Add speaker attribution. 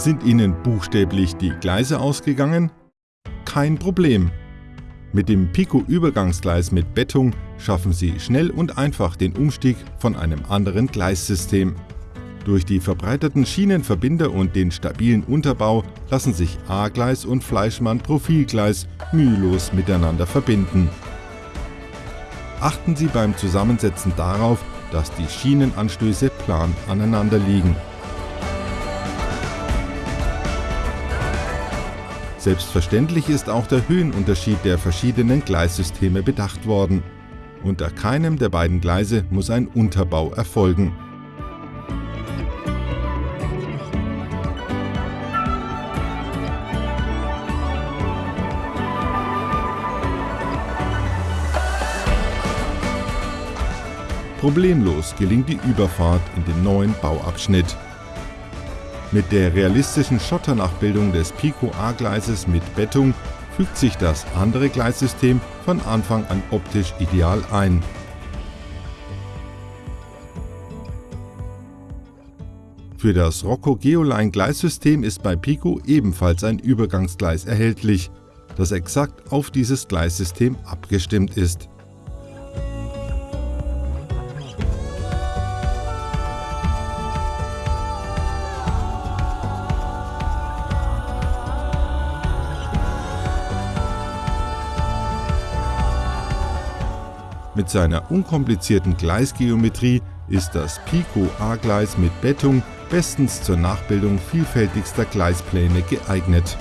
Speaker 1: Sind Ihnen buchstäblich die Gleise ausgegangen? Kein Problem. Mit dem Pico-Übergangsgleis mit Bettung schaffen Sie schnell und einfach den Umstieg von einem anderen Gleissystem. Durch die verbreiterten Schienenverbinder und den stabilen Unterbau lassen sich A-Gleis und Fleischmann-Profilgleis mühelos miteinander verbinden. Achten Sie beim Zusammensetzen darauf, dass die Schienenanstöße plan aneinander liegen. Selbstverständlich ist auch der Höhenunterschied der verschiedenen Gleissysteme bedacht worden. Unter keinem der beiden Gleise muss ein Unterbau erfolgen. Problemlos gelingt die Überfahrt in den neuen Bauabschnitt. Mit der realistischen Schotternachbildung des Pico A-Gleises mit Bettung fügt sich das andere Gleissystem von Anfang an optisch ideal ein. Für das Rocco Geoline Gleissystem ist bei Pico ebenfalls ein Übergangsgleis erhältlich, das exakt auf dieses Gleissystem abgestimmt ist. Mit seiner unkomplizierten Gleisgeometrie ist das Pico A-Gleis mit Bettung bestens zur Nachbildung vielfältigster Gleispläne geeignet